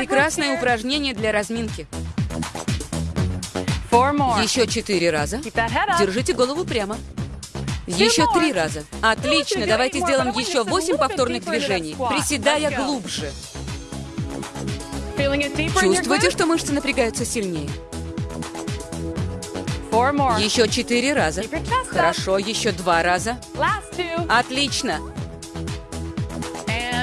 прекрасное упражнение для разминки. Еще четыре раза. Держите голову прямо. Еще три раза. Отлично, давайте сделаем еще восемь повторных движений, приседая глубже. Чувствуете, что мышцы напрягаются сильнее? Еще четыре раза. Хорошо, еще два раза. Отлично.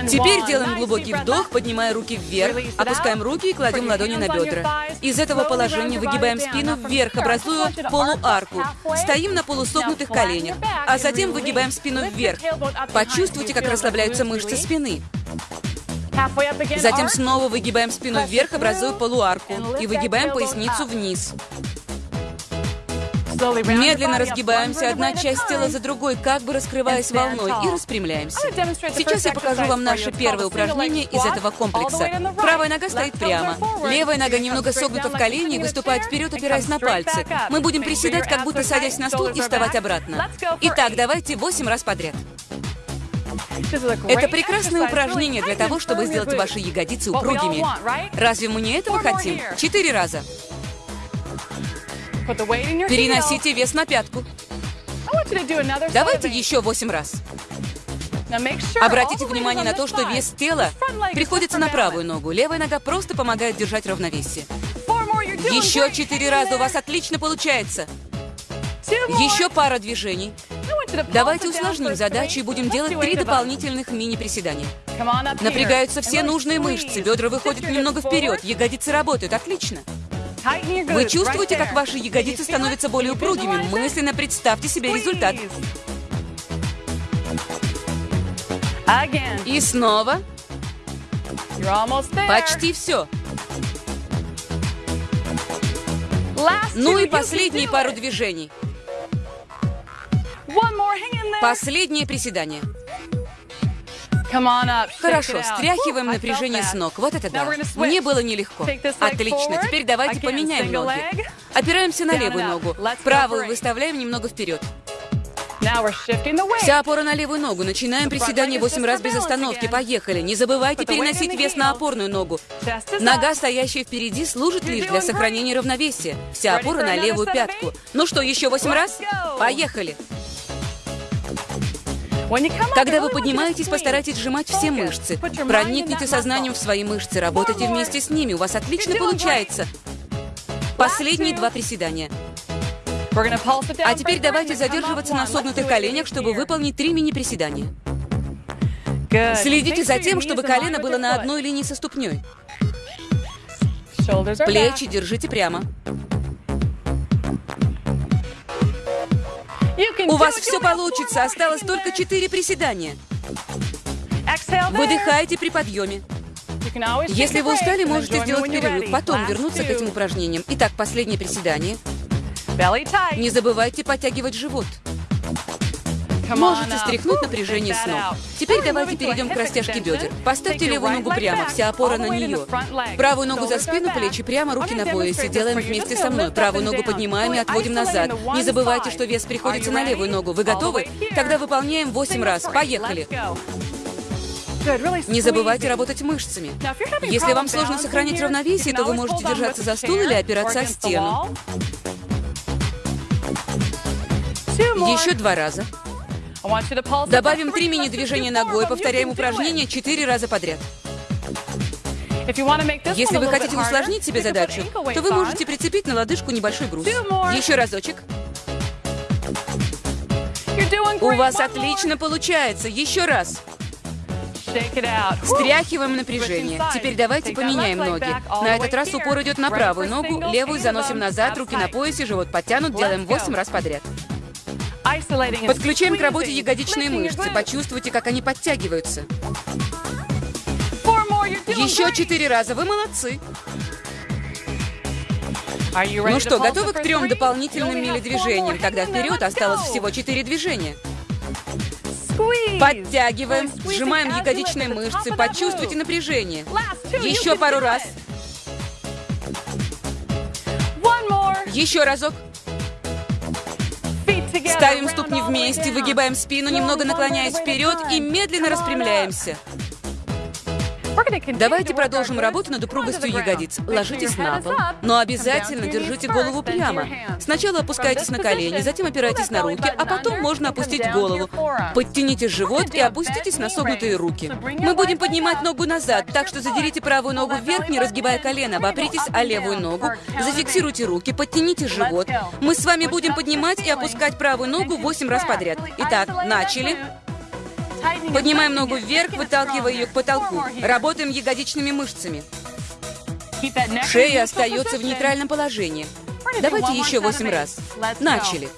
Теперь делаем глубокий вдох, поднимая руки вверх. Опускаем руки и кладем ладони на бедра. Из этого положения выгибаем спину вверх, образуя полуарку. Стоим на полусогнутых коленях, а затем выгибаем спину вверх. Почувствуйте, как расслабляются мышцы спины. Затем снова выгибаем спину вверх, образуя полуарку. И выгибаем поясницу вниз. Медленно разгибаемся, одна часть тела за другой, как бы раскрываясь волной, и распрямляемся. Сейчас я покажу вам наше первое упражнение из этого комплекса. Правая нога стоит прямо. Левая нога немного согнута в колени и выступает вперед, опираясь на пальцы. Мы будем приседать, как будто садясь на стул и вставать обратно. Итак, давайте 8 раз подряд. Это прекрасное упражнение для того, чтобы сделать ваши ягодицы упругими. Разве мы не этого хотим? Четыре раза. Переносите вес на пятку. Давайте еще 8 раз. Обратите внимание на то, что вес тела приходится на правую ногу. Левая нога просто помогает держать равновесие. Еще четыре раза у вас отлично получается. Еще пара движений. Давайте усложним задачу и будем делать три дополнительных мини-приседания. Напрягаются все нужные мышцы, бедра выходят немного вперед, ягодицы работают. Отлично. Вы чувствуете, как ваши ягодицы становятся более упругими? Мысленно представьте себе результат. И снова. Почти все. Ну и последние пару движений. Последнее приседание. Хорошо, стряхиваем напряжение с ног. Вот это да. Мне было нелегко. Отлично. Теперь давайте поменяем ноги. Опираемся на левую ногу. Правую выставляем немного вперед. Вся опора на левую ногу. Начинаем приседание 8 раз без остановки. Поехали. Не забывайте переносить вес на опорную ногу. Нога, стоящая впереди, служит лишь для сохранения равновесия. Вся опора на левую пятку. Ну что, еще 8 Let's раз? go. Поехали. Когда вы поднимаетесь, постарайтесь сжимать все мышцы. Проникните сознанием в свои мышцы, работайте вместе с ними. У вас отлично получается. Последние два приседания. А теперь давайте задерживаться на согнутых коленях, чтобы выполнить три мини-приседания. Следите за тем, чтобы колено было на одной линии со ступней. Плечи держите прямо. У вас все получится. Осталось только четыре приседания. Выдыхайте при подъеме. Если вы устали, можете сделать перерыв, потом вернуться к этим упражнениям. Итак, последнее приседание. Не забывайте подтягивать живот. Можете стряхнуть напряжение ног. Теперь давайте перейдем к растяжке бедер. Поставьте левую ногу прямо, вся опора на нее. Правую ногу за спину, плечи прямо, руки на поясе. Делаем вместе со мной. Правую ногу поднимаем и отводим назад. Не забывайте, что вес приходится на левую ногу. Вы готовы? Тогда выполняем 8 раз. Поехали. Не забывайте работать мышцами. Если вам сложно сохранить равновесие, то вы можете держаться за стул или опираться о стену. Еще два раза. Добавим три мини-движения ногой, повторяем упражнение четыре раза подряд. Если вы хотите усложнить себе задачу, то вы можете прицепить на лодыжку небольшой груз. Еще разочек. У вас отлично получается. Еще раз. Стряхиваем напряжение. Теперь давайте поменяем ноги. На этот раз упор идет на правую ногу, левую заносим назад, руки на поясе, живот подтянут, делаем go. 8 раз подряд. Подключаем к работе ягодичные мышцы. Почувствуйте, как они подтягиваются. Еще четыре раза. Вы молодцы. Ну что, готовы к трем дополнительным more. Тогда вперед осталось всего четыре движения. Подтягиваем, сжимаем ягодичные мышцы, почувствуйте напряжение. Еще пару раз. Еще разок. Ставим ступни вместе, выгибаем спину, немного наклоняясь вперед и медленно распрямляемся. Давайте продолжим работу над упругостью ягодиц. Ложитесь на пол, но обязательно держите голову прямо. Сначала опускайтесь на колени, затем опирайтесь на руки, а потом можно опустить голову. Подтяните живот и опуститесь на согнутые руки. Мы будем поднимать ногу назад, так что задерите правую ногу вверх, не разгибая колено, обопритесь о левую ногу, зафиксируйте руки, подтяните живот. Мы с вами будем поднимать и опускать правую ногу 8 раз подряд. Итак, начали. Поднимаем ногу вверх, выталкивая ее к потолку. Работаем ягодичными мышцами. Шея остается в нейтральном положении. Давайте еще восемь раз. Начали.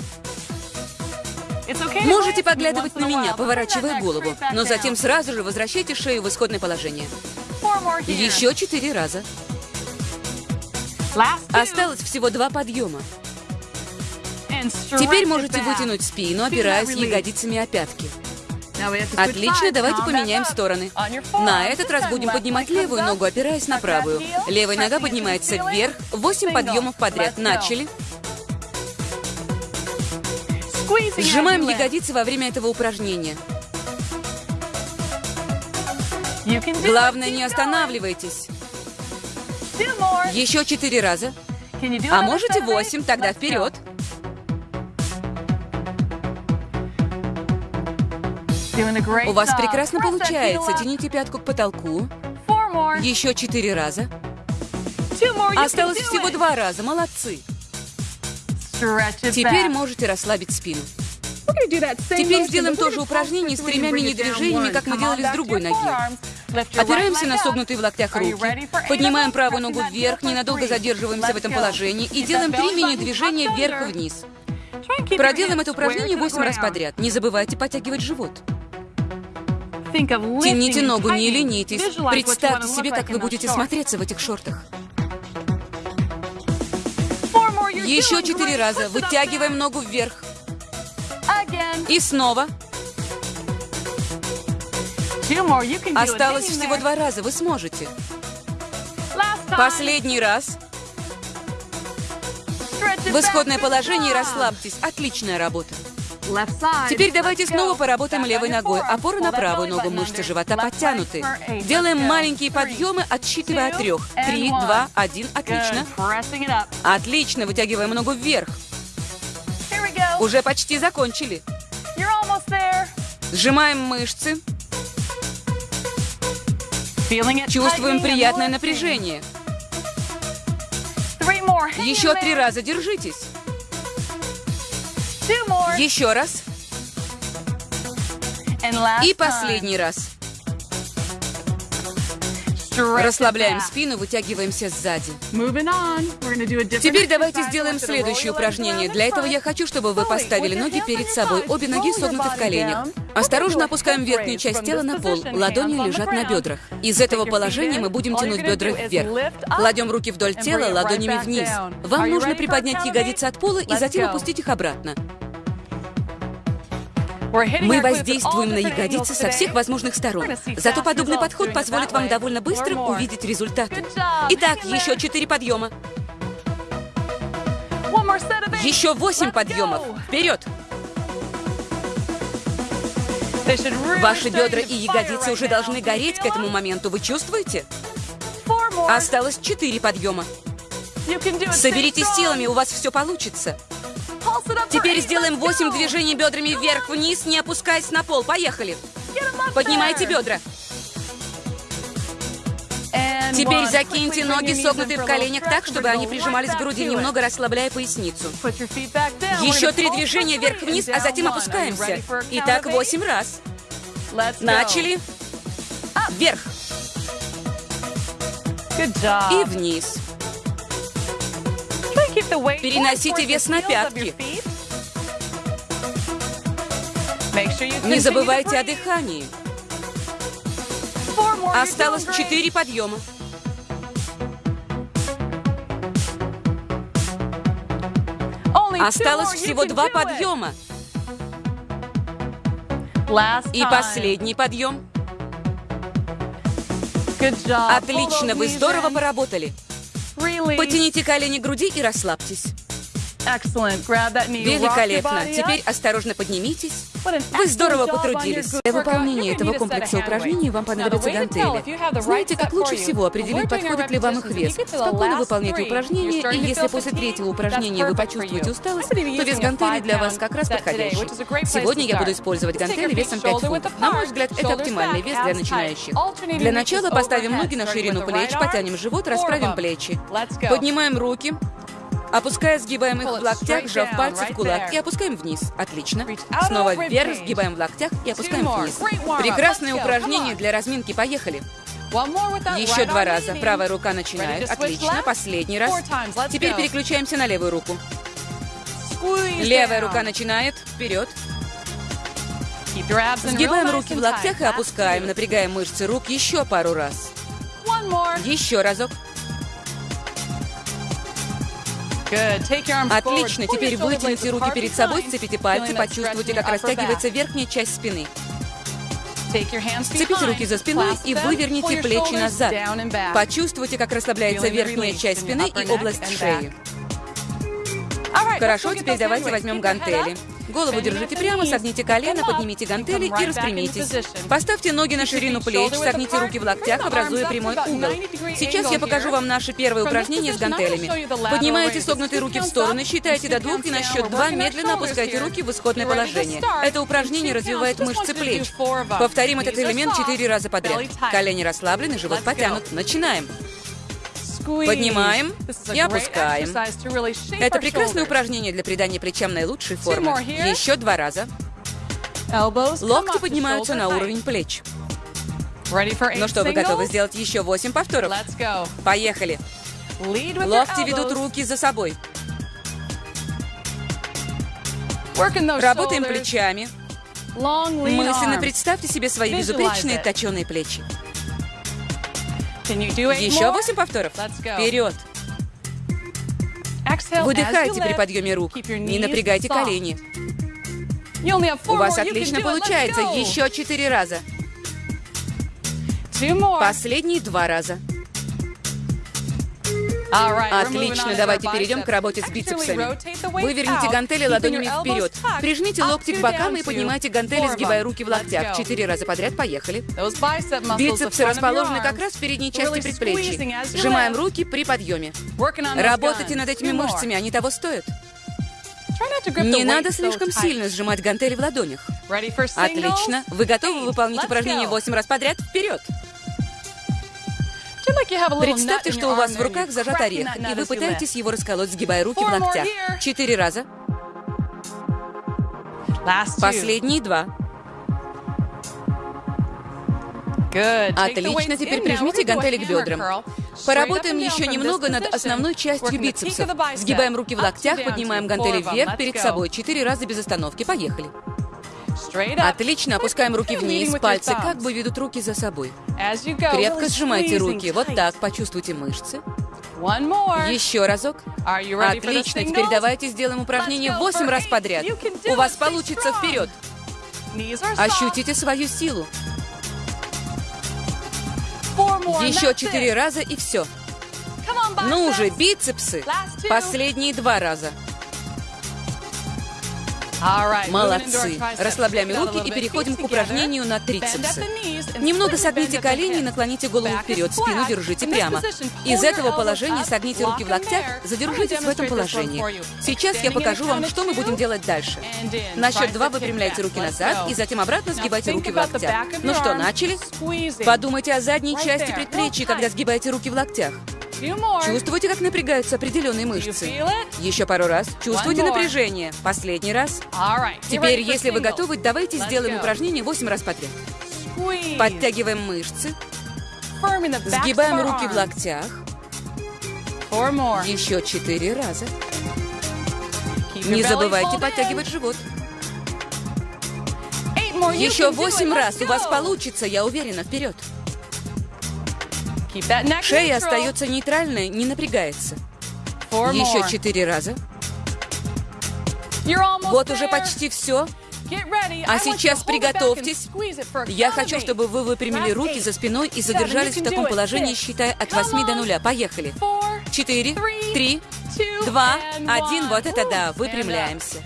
Можете поглядывать на меня, поворачивая голову, но затем сразу же возвращайте шею в исходное положение. Еще четыре раза. Осталось всего два подъема. Теперь можете вытянуть спину, опираясь ягодицами о пятки. Отлично, давайте поменяем стороны. На этот раз будем поднимать левую ногу, опираясь на правую. Левая нога поднимается вверх. Восемь подъемов подряд. Начали. Сжимаем ягодицы во время этого упражнения. Главное, не останавливайтесь. Еще четыре раза. А можете восемь, тогда вперед. У вас прекрасно получается. Тяните пятку к потолку. Еще четыре раза. Осталось всего два раза. Молодцы. Теперь можете расслабить спину. Теперь сделаем то же упражнение с тремя мини-движениями, как мы делали с другой ноги. Опираемся на согнутые в локтях руки, поднимаем правую ногу вверх, ненадолго задерживаемся в этом положении и делаем три мини-движения вверх-вниз. Проделаем это упражнение 8 раз подряд. Не забывайте подтягивать живот. Тяните ногу, не ленитесь. Представьте себе, как вы будете смотреться в этих шортах. Еще четыре раза. Вытягиваем ногу вверх. И снова. Осталось всего два раза. Вы сможете. Последний раз. В исходное положение расслабьтесь. Отличная работа. Теперь давайте снова поработаем левой ногой. Опора на правую ногу, мышцы живота подтянуты. Делаем маленькие подъемы, отсчитывая от трех. Три, два, один. Отлично. Отлично. Вытягиваем ногу вверх. Уже почти закончили. Сжимаем мышцы. Чувствуем приятное напряжение. Еще три раза держитесь. Еще раз. И последний раз. Расслабляем спину, вытягиваемся сзади. Теперь давайте сделаем следующее упражнение. Для этого я хочу, чтобы вы поставили ноги перед собой, обе ноги согнуты в коленях. Осторожно опускаем верхнюю часть тела на пол, ладони лежат на бедрах. Из этого положения мы будем тянуть бедра вверх. Кладем руки вдоль тела, ладонями вниз. Вам нужно приподнять ягодицы от пола и затем опустить их обратно. Мы воздействуем на ягодицы со всех возможных сторон. Зато подобный подход позволит вам довольно быстро увидеть результаты. Итак, еще четыре подъема. Еще восемь подъемов. Вперед! Ваши бедра и ягодицы уже должны гореть к этому моменту. Вы чувствуете? Осталось четыре подъема. Соберитесь силами, у вас все получится. Теперь сделаем 8 движений бедрами вверх-вниз, не опускаясь на пол. Поехали. Поднимайте бедра. Теперь закиньте ноги, согнутые в коленях так, чтобы они прижимались к груди, немного расслабляя поясницу. Еще три движения вверх-вниз, а затем опускаемся. Итак, восемь раз. Начали. Вверх. И вниз. Переносите вес на пятки. Не забывайте о дыхании. Осталось четыре подъема. Осталось всего два подъема. И последний подъем. Отлично, вы здорово поработали. Потяните колени к груди и расслабьтесь. Великолепно. Теперь осторожно поднимитесь. Вы здорово потрудились. Для выполнения этого комплекса упражнений вам понадобятся гантели. Знаете, как лучше всего определить, подходит ли вам их вес? Спокойно выполняйте упражнения, и если после третьего упражнения вы почувствуете усталость, то вес гантелей для вас как раз подходящий. Сегодня я буду использовать гантели весом 5 shoulder width фунтов. На мой взгляд, это оптимальный вес для начинающих. Для начала поставим ноги на ширину плеч, потянем живот, расправим плечи. Поднимаем руки, опуская, сгибаем их в локтях, сжав пальцы в кулак, и опускаем вниз. Отлично. Снова вверх, сгибаем в локтях и опускаем вниз. Прекрасное упражнение для разминки. Поехали. Еще два раза. Правая рука начинает. Отлично. Последний раз. Теперь переключаемся на левую руку. Левая рука начинает. Вперед. Сгибаем руки в локтях и опускаем, напрягаем мышцы рук еще пару раз. Еще разок. Отлично. Pull your Теперь вытяните руки перед собой, сцепите пальцы, почувствуйте, как растягивается верхняя часть спины. Сцепите руки за спиной и выверните плечи назад. Почувствуйте, как расслабляется верхняя часть спины и область шеи. Хорошо, теперь давайте возьмем гантели. Голову держите прямо, согните колено, поднимите гантели и распрямитесь. Поставьте ноги на ширину плеч, согните руки в локтях, образуя прямой угол. 90 degree Сейчас я покажу вам наше первое упражнение с гантелями. Поднимаете согнутые руки в стороны, two до двух и на счет два медленно опускайте руки в исходное положение. Это упражнение развивает мышцы плеч. Повторим этот элемент четыре раза подряд. Колени расслаблены, живот потянут. Начинаем. Поднимаем и опускаем. Это прекрасное упражнение для придания плечам наилучшей формы. Еще два раза. Локти поднимаются на уровень плеч. Ну что, вы готовы сделать еще восемь повторов? Let's go. Поехали. Локти ведут руки за собой. Работаем плечами. Мысленно представьте себе свои безупречные точеные плечи. Еще восемь повторов. Вперед. Выдыхайте при подъеме рук. Не напрягайте колени. У вас отлично получается. Еще четыре раза. Последние два раза. Отлично, давайте перейдем к работе с бицепсами. Выверните out, гантели ладонями вперед. Прижмите локти к бокам и поднимайте гантели, сгибая руки в локтях. Четыре раза подряд. Поехали. Бицепсы расположены как раз в передней части you Сжимаем руки при подъеме. Работайте над этими мышцами, они того стоят. Не надо слишком сильно сжимать гантели в ладонях. Отлично. Вы готовы выполнить упражнение go. 8 раз подряд? Вперед! Представьте, что у вас в руках зажат орех, и вы пытаетесь его расколоть, сгибая руки в локтях. Четыре раза. Последние два. Отлично, теперь прижмите гантели к бедрам. Поработаем еще немного над основной частью бицепсов. Сгибаем руки в локтях, поднимаем гантели вверх перед собой. Четыре раза без остановки. Поехали. Отлично, опускаем руки вниз, пальцы как бы ведут руки за собой. Крепко сжимайте руки. Вот так, почувствуйте мышцы. Еще разок. Отлично, теперь давайте сделаем упражнение Let's go 8 for раз подряд. У вас получится вперед. Ощутите свою силу. Еще четыре раза и все. Ну уже, бицепсы. Последние два раза. Молодцы. Расслабляем руки и переходим к упражнению на трицепсы. Немного согните колени и наклоните голову вперед, спину держите прямо. Из этого положения согните руки в локтях, задержитесь в этом положении. Сейчас я покажу вам, что мы будем делать дальше. На счет два вы kick выпрямляете back. руки назад и затем обратно сгибайте руки в локтях. Ну что, начали? Подумайте о задней части предплечья, когда сгибаете руки в локтях. Чувствуете, как напрягаются определенные мышцы? Еще пару раз. Чувствуете more. напряжение? Последний раз. Теперь, если вы готовы, давайте сделаем упражнение 8 раз подряд. Подтягиваем мышцы, сгибаем руки в локтях. Еще 4 раза. Не забывайте подтягивать живот. Еще can do it. 8 Let's раз. У вас получится, я уверена. Вперед. Шея остается нейтральной, не напрягается. Еще. 4 раза. Вот уже почти все. А сейчас приготовьтесь. Я хочу, чтобы вы выпрямили руки за спиной и задержались в таком положении, считая от Come 8 до on. 0. Поехали. Four, четыре, Three, три, two, два, and один. one. Вот это да, выпрямляемся.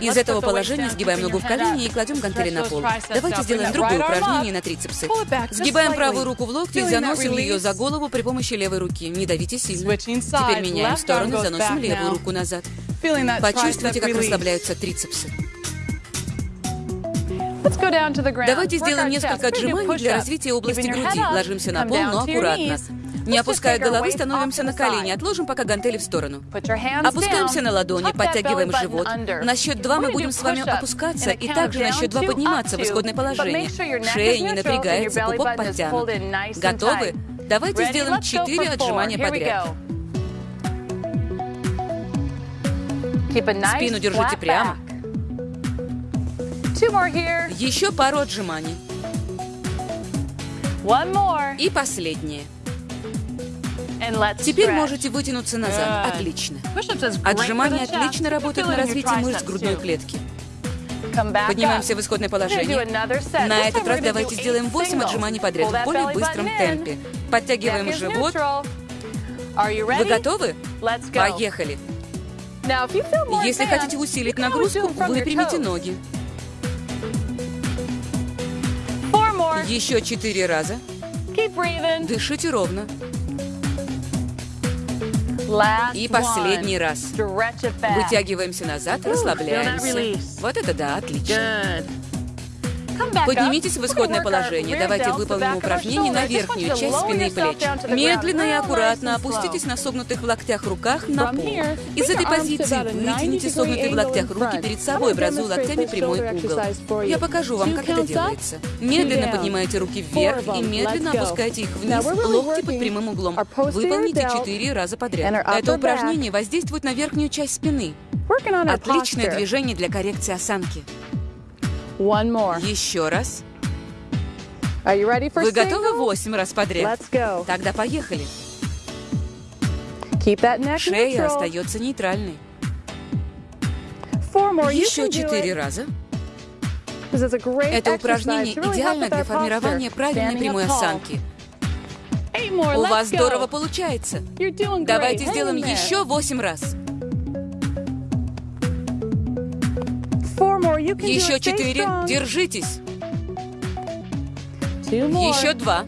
Из этого положения сгибаем ногу в колени и кладем гантели на пол. Давайте сделаем другое упражнение на трицепсы. Сгибаем правую руку в локте и заносим ее за голову при помощи левой руки. Не давите сильно. Теперь меняем goes заносим левую руку назад. Почувствуйте, как расслабляются трицепсы. Давайте сделаем несколько отжиманий для развития области груди. Ложимся на пол, но аккуратно. Не опуская головы, становимся на колени. Отложим пока гантели в сторону. Опускаемся на ладони, подтягиваем живот. На счет два мы будем с вами опускаться и также на счет два подниматься в исходное положение. Шея не напрягается, пупок подтянут. Готовы? Давайте сделаем четыре отжимания подряд. Спину держите прямо. Еще пару отжиманий. И последнее. Теперь можете вытянуться назад. Отлично. Отжимания отлично работают на развитие мышц грудной клетки. Поднимаемся в исходное положение. На этот раз давайте сделаем eight 8 singles. отжиманий подряд в более быстром темпе. Подтягиваем живот. Вы готовы? Поехали. Если хотите усилить нагрузку, выпрямите ноги. Еще четыре раза. Дышите ровно. И последний раз. Вытягиваемся назад, расслабляемся. Вот это да, отлично. Поднимитесь в исходное положение. Давайте выполним упражнение на верхнюю часть спины и плеч. Медленно и аккуратно опуститесь на согнутых в локтях руках на пол. Из этой позиции about a 90 вытяните согнутые в локтях руки перед собой, образуя локтями прямой угол. Я покажу вам, как это делается. Медленно поднимайте руки вверх и медленно опускайте их вниз, локти под прямым углом. Выполните четыре раза подряд. Это упражнение воздействует на верхнюю часть спины. Отличное движение для коррекции осанки. One more. Еще раз. Are you ready for Вы готовы восемь раз подряд? Let's go. Тогда поехали. Keep that neck Шея neutral. остается нейтральной. Four more. Еще четыре раза. Это упражнение идеально для формирования правильной прямой осанки. У вас здорово получается. Давайте сделаем еще восемь раз. Еще четыре. Держитесь. Еще два.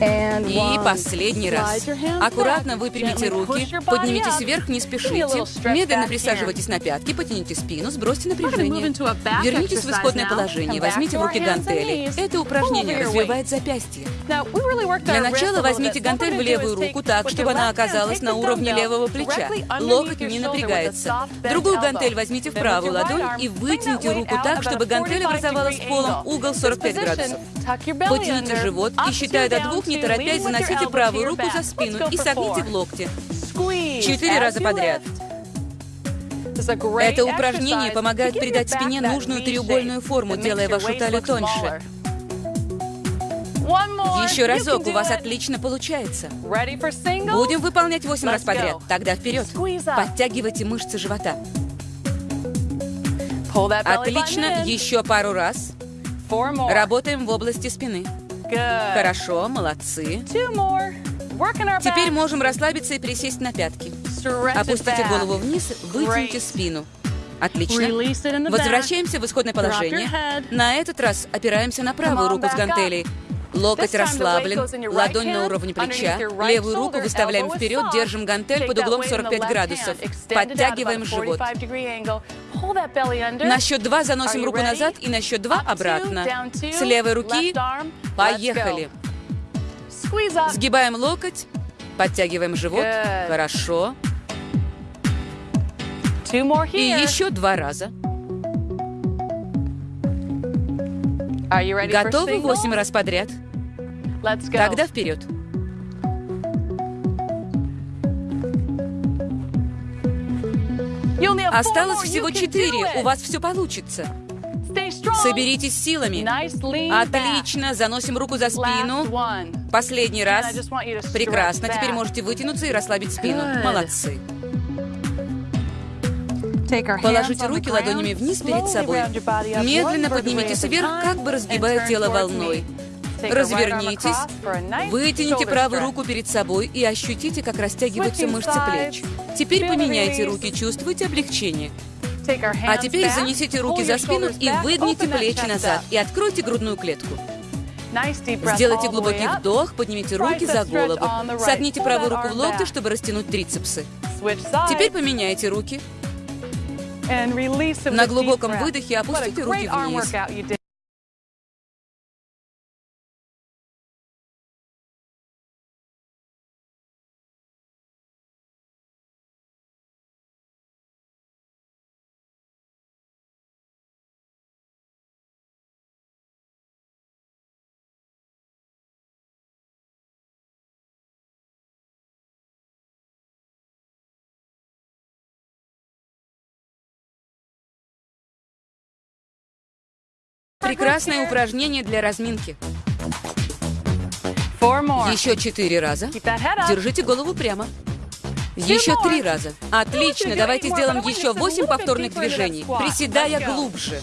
И последний раз. Аккуратно выпрямите руки, поднимитесь вверх, не спешите. Медленно присаживайтесь на пятки, потяните спину, сбросьте напряжение. Вернитесь в исходное положение, возьмите в руки гантели. Это упражнение развивает запястье. Для начала возьмите гантель в левую руку так, чтобы она оказалась на уровне левого плеча. Локоть не напрягается. Другую гантель возьмите в правую ладонь и вытяните руку так, чтобы гантель 45 образовалась degree полом, угол This 45 position, градусов. Потяните живот и, считая до двух, не торопясь, заносите правую руку за спину и согните в локте. Четыре раза подряд. Это упражнение помогает придать спине нужную треугольную форму, делая вашу талию тоньше. Еще разок, у вас отлично получается. Будем выполнять 8 раз подряд. Тогда вперед. Подтягивайте мышцы живота. Отлично. Еще пару раз. Работаем в области спины. Хорошо, молодцы. Теперь можем расслабиться и присесть на пятки. Опустите голову вниз, вытяните спину. Отлично. Возвращаемся в исходное положение. На этот раз опираемся на правую руку с гантелей. Локоть расслаблен, ладонь на уровне плеча, левую руку выставляем вперед, держим гантель под углом weight in the 45 left градусов. Подтягиваем живот. 45 degree angle. Pull that belly under. На счет два заносим руку назад и на счет два обратно. С левой руки поехали. Сгибаем локоть, подтягиваем живот. Хорошо. И еще два раза. Готовы восемь раз подряд? Тогда вперед. Осталось всего четыре. У вас все получится. Соберитесь силами. Отлично. Заносим руку за спину. Последний раз. Прекрасно. Теперь можете вытянуться и расслабить спину. Молодцы. Положите руки ладонями вниз перед собой. Медленно поднимитесь вверх, как бы разгибая тело волной. Развернитесь, вытяните правую руку перед собой и ощутите, как растягиваются мышцы плеч. Теперь поменяйте руки, чувствуйте облегчение. А теперь занесите руки за спину и выгните плечи назад и откройте грудную клетку. Сделайте глубокий вдох, поднимите руки за голову. Согните правую руку в локте, чтобы растянуть трицепсы. Теперь поменяйте руки. На глубоком выдохе опустите руки вниз. Прекрасное упражнение для разминки. Еще четыре раза. Держите голову прямо. Еще три раза. Отлично, давайте сделаем еще восемь повторных движений, приседая глубже.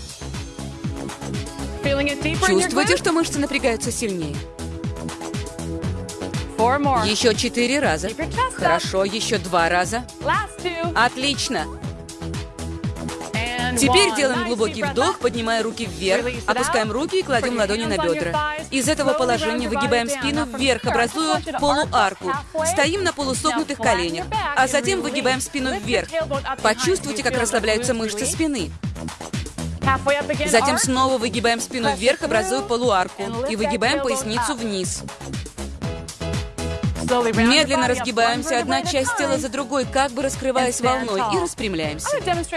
Чувствуете, что мышцы напрягаются сильнее? Еще четыре раза. Хорошо, еще два раза. Отлично. Теперь делаем глубокий вдох, поднимая руки вверх, опускаем руки и кладем ладони на бедра. Из этого положения выгибаем спину вверх, образуя полуарку. Стоим на полусогнутых коленях, а затем выгибаем спину вверх. Почувствуйте, как расслабляются мышцы спины. Затем снова выгибаем спину вверх, образуя полуарку, и выгибаем поясницу вниз. Медленно разгибаемся одна часть тела за другой, как бы раскрываясь волной, и распрямляемся.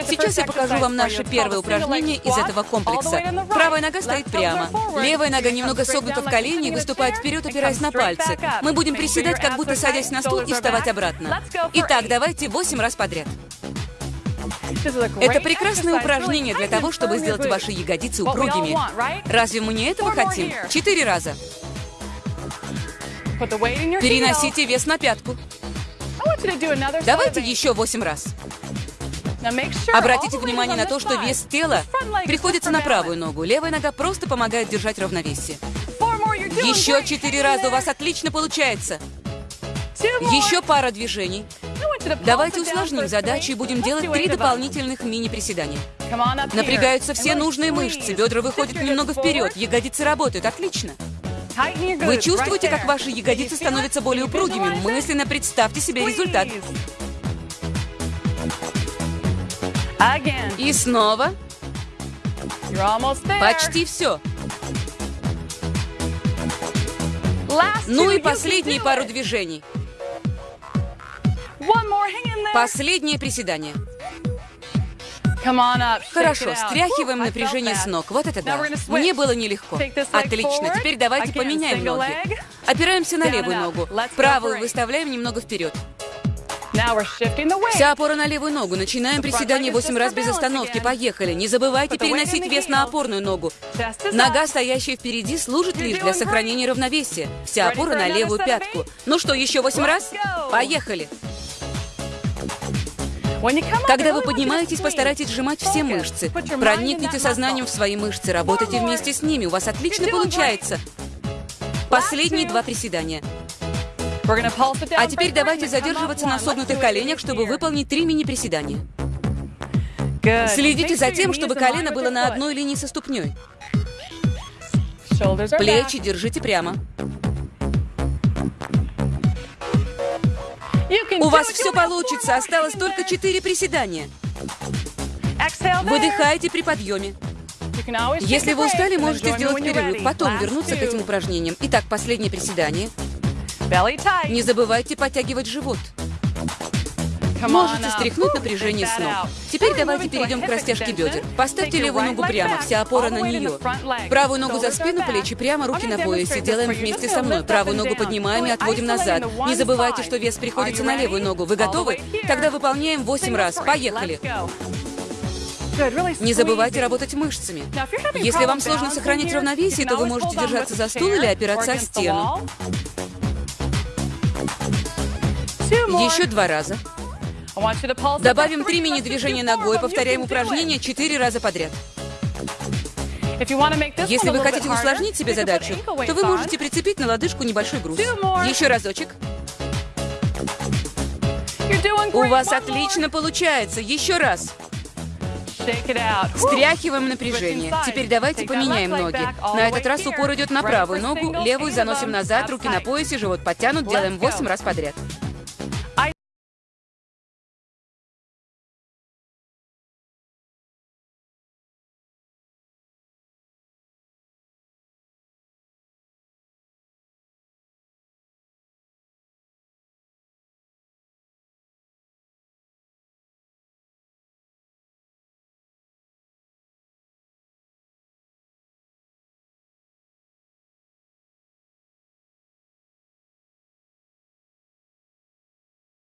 Сейчас я покажу вам наше первое упражнение из этого комплекса. Правая нога стоит прямо. Левая нога немного согнута в колени и выступает вперед, опираясь на пальцы. Мы будем приседать, как будто садясь на стул и вставать обратно. Итак, давайте 8 раз подряд. Это прекрасное упражнение для того, чтобы сделать ваши ягодицы упругими. Разве мы не этого хотим? Четыре раза. Переносите вес на пятку. Давайте еще восемь раз. Обратите внимание на то, что вес тела приходится на правую ногу. Левая нога просто помогает держать равновесие. Еще четыре раза у вас отлично получается. Еще пара движений. Давайте усложним задачу и будем делать три дополнительных мини-приседания. Напрягаются все нужные мышцы, бедра выходят немного вперед, ягодицы работают. Отлично. Вы чувствуете, как ваши ягодицы становятся более упругими? Мысленно представьте себе результат. И снова. Почти все. Ну и последние пару движений. Последнее приседание. Хорошо, стряхиваем напряжение с ног. Вот это да. Мне было нелегко. Отлично, теперь давайте поменяем ноги. Опираемся на левую ногу. Правую выставляем немного вперед. Вся опора на левую ногу. Начинаем приседание 8 раз без остановки. Поехали. Не забывайте переносить вес на опорную ногу. Нога, стоящая впереди, служит лишь для сохранения равновесия. Вся опора на левую пятку. Ну что, еще 8 раз? Поехали. Когда вы поднимаетесь, постарайтесь сжимать все мышцы. Проникните сознанием в свои мышцы, работайте вместе с ними. У вас отлично получается. Последние два приседания. А теперь давайте задерживаться на согнутых коленях, чтобы выполнить три мини-приседания. Следите за тем, чтобы колено было на одной линии со ступней. Плечи держите прямо. У вас все получится, осталось только четыре приседания. Выдыхайте при подъеме. Если вы устали, можете сделать перерыв, потом вернуться к этим упражнениям. Итак, последнее приседание. Не забывайте подтягивать живот. Можете стряхнуть напряжение с ног. Теперь давайте перейдем к растяжке бедер. Поставьте левую ногу прямо, вся опора на нее. Правую ногу за спину, плечи прямо, руки на поясе. Делаем вместе со мной. Правую ногу поднимаем и отводим назад. Не забывайте, что вес приходится на левую ногу. Вы готовы? Тогда выполняем 8 раз. Поехали. Не забывайте работать мышцами. Если вам сложно сохранить равновесие, то вы можете держаться за стул или опираться о стену. Еще два раза. Добавим три мини-движения ногой, повторяем упражнение четыре раза подряд. Если вы хотите усложнить себе задачу, то вы можете прицепить на лодыжку небольшой груз. Еще разочек. У вас отлично получается. Еще раз. Стряхиваем напряжение. Теперь давайте поменяем ноги. На этот раз упор идет на правую ногу, левую заносим назад, руки на поясе, живот подтянут, делаем 8 раз подряд.